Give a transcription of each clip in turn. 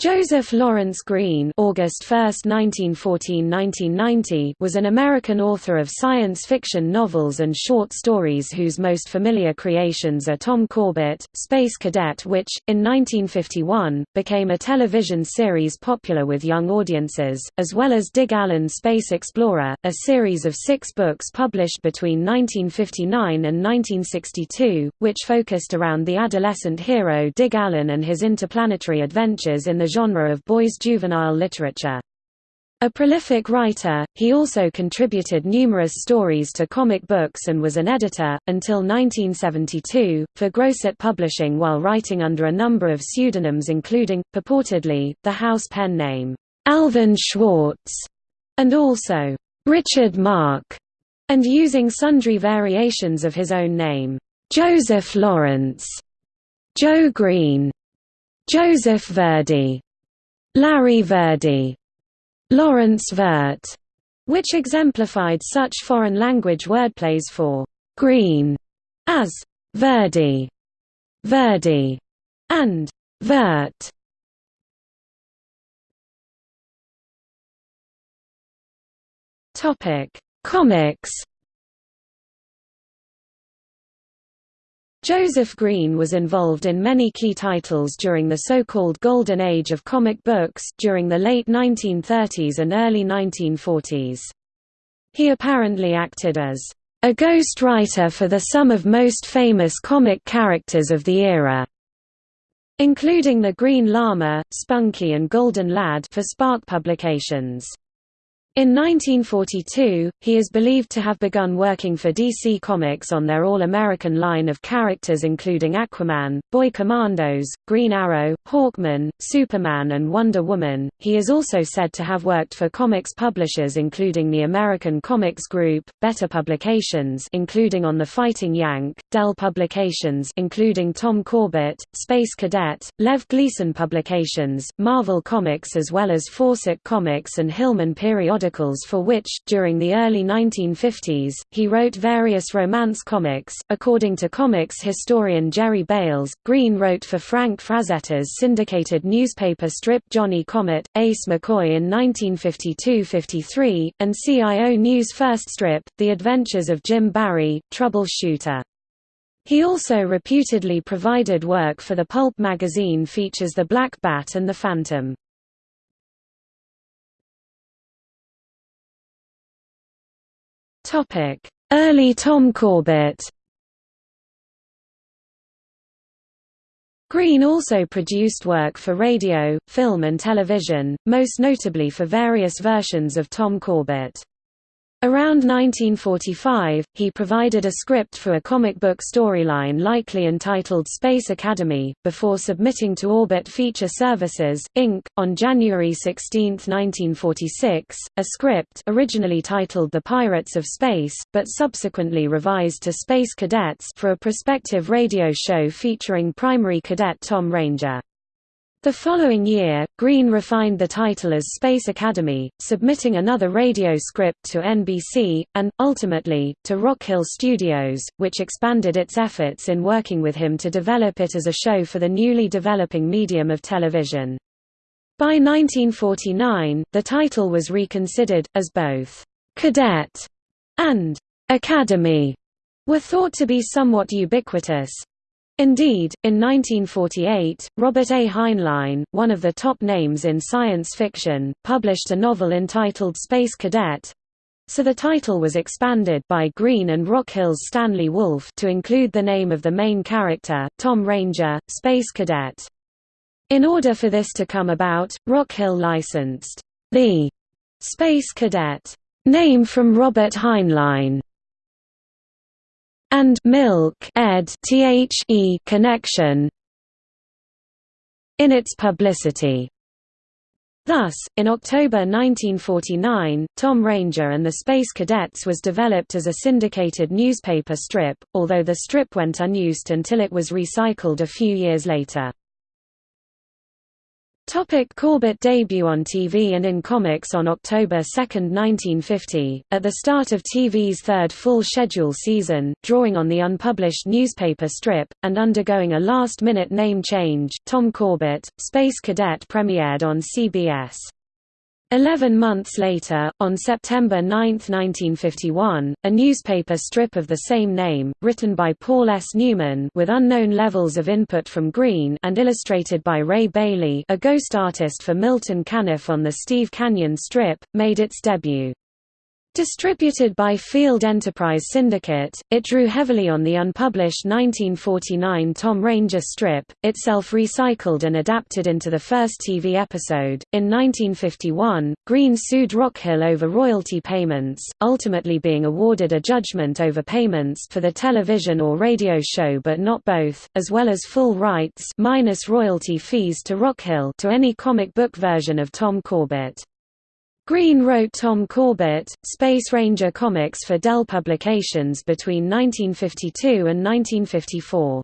Joseph Lawrence Green August 1, 1914–1990 was an American author of science fiction novels and short stories whose most familiar creations are Tom Corbett, Space Cadet which, in 1951, became a television series popular with young audiences, as well as Dig Allen Space Explorer, a series of six books published between 1959 and 1962, which focused around the adolescent hero Dig Allen and his interplanetary adventures in the genre of boys' juvenile literature. A prolific writer, he also contributed numerous stories to comic books and was an editor, until 1972, for Grosset Publishing while writing under a number of pseudonyms including, purportedly, the house pen name, Alvin Schwartz, and also, Richard Mark, and using sundry variations of his own name, Joseph Lawrence, Joe Green, Joseph Verdi, Larry Verdi, Lawrence Vert, which exemplified such foreign language wordplays for green as Verdi, Verdi, and Vert. Topic: Comics Joseph Green was involved in many key titles during the so-called Golden Age of comic books during the late 1930s and early 1940s. He apparently acted as a ghost writer for the sum of most famous comic characters of the era, including the Green Lama, Spunky and Golden Lad for Spark Publications. In 1942, he is believed to have begun working for DC Comics on their All-American line of characters including Aquaman, Boy Commandos, Green Arrow, Hawkman, Superman and Wonder Woman. He is also said to have worked for comics publishers including the American Comics Group, Better Publications including on The Fighting Yank, Dell Publications including Tom Corbett, Space Cadet, Lev Gleason Publications, Marvel Comics as well as Fawcett Comics and Hillman Periodical periodicals for which, during the early 1950s, he wrote various romance comics. According to comics historian Jerry Bails, Green wrote for Frank Frazetta's syndicated newspaper strip Johnny Comet, Ace McCoy in 1952–53, and CIO News' first strip, The Adventures of Jim Barry, Troubleshooter. He also reputedly provided work for the pulp magazine features The Black Bat and The Phantom. Early Tom Corbett Green also produced work for radio, film and television, most notably for various versions of Tom Corbett. Around 1945, he provided a script for a comic book storyline likely entitled Space Academy, before submitting to Orbit Feature Services, Inc., on January 16, 1946, a script originally titled The Pirates of Space, but subsequently revised to Space Cadets for a prospective radio show featuring primary cadet Tom Ranger. The following year, Green refined the title as Space Academy, submitting another radio script to NBC, and, ultimately, to Rockhill Studios, which expanded its efforts in working with him to develop it as a show for the newly developing medium of television. By 1949, the title was reconsidered, as both «cadet» and «academy» were thought to be somewhat ubiquitous, Indeed, in 1948, Robert A. Heinlein, one of the top names in science fiction, published a novel entitled Space Cadet, so the title was expanded by Green and Rockhill's Stanley Wolfe to include the name of the main character, Tom Ranger, Space Cadet. In order for this to come about, Rockhill licensed the Space Cadet name from Robert Heinlein and milk ed the connection in its publicity. Thus, in October 1949, Tom Ranger and the Space Cadets was developed as a syndicated newspaper strip, although the strip went unused until it was recycled a few years later. Topic Corbett debut on TV and in comics On October 2, 1950, at the start of TV's third full schedule season, drawing on the unpublished newspaper strip, and undergoing a last-minute name change, Tom Corbett, Space Cadet premiered on CBS. Eleven months later, on September 9, 1951, a newspaper strip of the same name, written by Paul S. Newman with unknown levels of input from Greene and illustrated by Ray Bailey a ghost artist for Milton Caniff on the Steve Canyon strip, made its debut. Distributed by Field Enterprise Syndicate, it drew heavily on the unpublished 1949 Tom Ranger strip, itself recycled and adapted into the first TV episode. In 1951, Greene sued Rockhill over royalty payments, ultimately being awarded a judgment over payments for the television or radio show but not both, as well as full rights minus royalty fees to Rockhill to any comic book version of Tom Corbett. Greene wrote Tom Corbett, Space Ranger comics for Dell Publications between 1952 and 1954.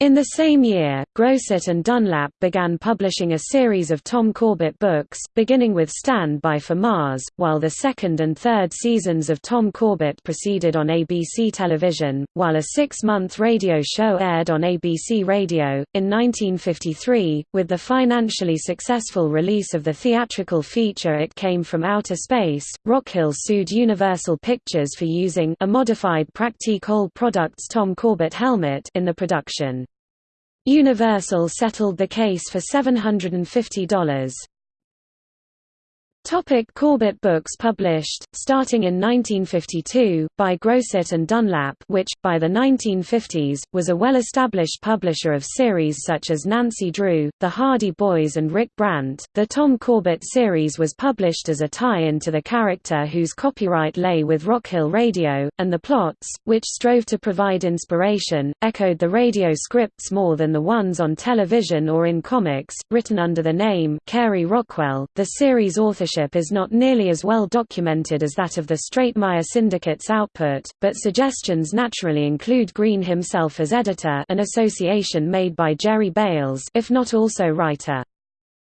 In the same year, Grosset and Dunlap began publishing a series of Tom Corbett books, beginning with Stand By for Mars, while the second and third seasons of Tom Corbett proceeded on ABC television, while a six-month radio show aired on ABC Radio. In 1953, with the financially successful release of the theatrical feature It Came From Outer Space, Rockhill sued Universal Pictures for using a modified Practique Old Products Tom Corbett helmet in the production. Universal settled the case for $750. Topic Corbett books published, starting in 1952, by Grosset and Dunlap which, by the 1950s, was a well-established publisher of series such as Nancy Drew, The Hardy Boys and Rick Brant. The Tom Corbett series was published as a tie-in to the character whose copyright lay with Rockhill Radio, and the plots, which strove to provide inspiration, echoed the radio scripts more than the ones on television or in comics, written under the name Carey Rockwell. The series authorship is not nearly as well documented as that of the Stratemeyer Syndicate's output, but suggestions naturally include Green himself as editor an association made by Jerry Bails if not also writer.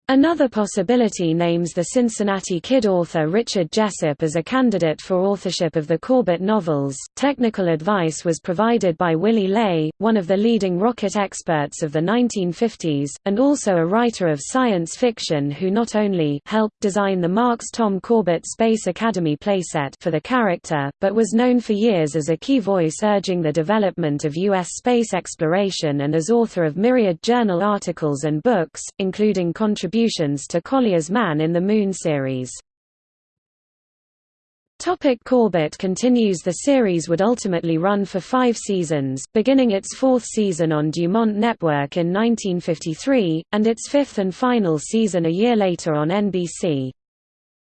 Another possibility names the Cincinnati Kid author Richard Jessup as a candidate for authorship of the Corbett novels. Technical advice was provided by Willy Ley, one of the leading rocket experts of the 1950s, and also a writer of science fiction who not only helped design the Marx Tom Corbett Space Academy playset for the character, but was known for years as a key voice urging the development of U.S. space exploration and as author of myriad journal articles and books, including contributions contributions to Collier's Man in the Moon series. Topic Corbett continues The series would ultimately run for five seasons, beginning its fourth season on Dumont Network in 1953, and its fifth and final season a year later on NBC.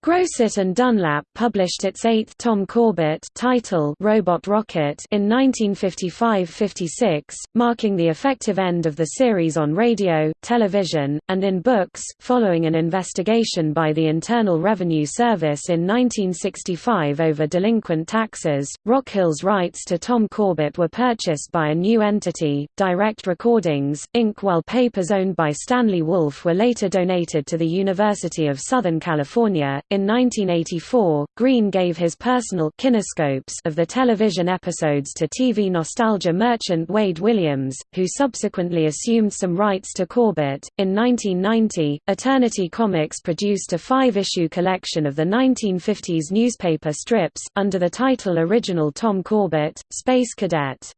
Grosset and Dunlap published its eighth Tom Corbett title Robot Rocket in 1955–56, marking the effective end of the series on radio, television, and in books, following an investigation by the Internal Revenue Service in 1965 over delinquent taxes. Rockhill's rights to Tom Corbett were purchased by a new entity, Direct Recordings, Inc. while papers owned by Stanley Wolfe were later donated to the University of Southern California. In 1984, Green gave his personal kinescopes of the television episodes to TV nostalgia merchant Wade Williams, who subsequently assumed some rights to Corbett. In 1990, Eternity Comics produced a five-issue collection of the 1950s newspaper strips, under the title Original Tom Corbett, Space Cadet.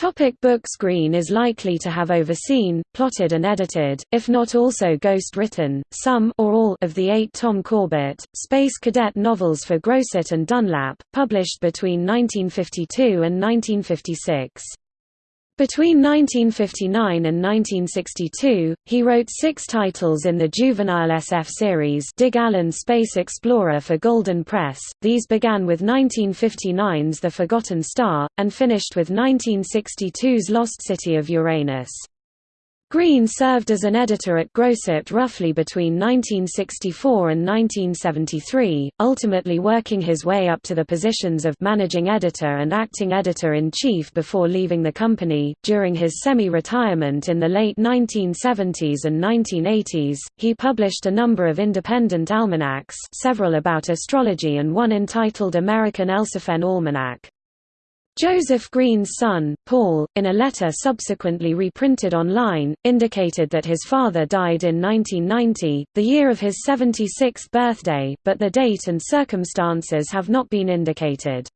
Topic books Greene is likely to have overseen, plotted and edited, if not also ghost-written, some or all of the eight Tom Corbett, Space Cadet novels for Grosset and Dunlap, published between 1952 and 1956. Between 1959 and 1962, he wrote six titles in the juvenile SF series Dig Allen Space Explorer for Golden Press, these began with 1959's The Forgotten Star, and finished with 1962's Lost City of Uranus. Green served as an editor at Grosset roughly between 1964 and 1973, ultimately working his way up to the positions of managing editor and acting editor-in-chief before leaving the company. During his semi-retirement in the late 1970s and 1980s, he published a number of independent almanacs, several about astrology and one entitled American Elsiphen Almanac. Joseph Green's son, Paul, in a letter subsequently reprinted online, indicated that his father died in 1990, the year of his 76th birthday, but the date and circumstances have not been indicated.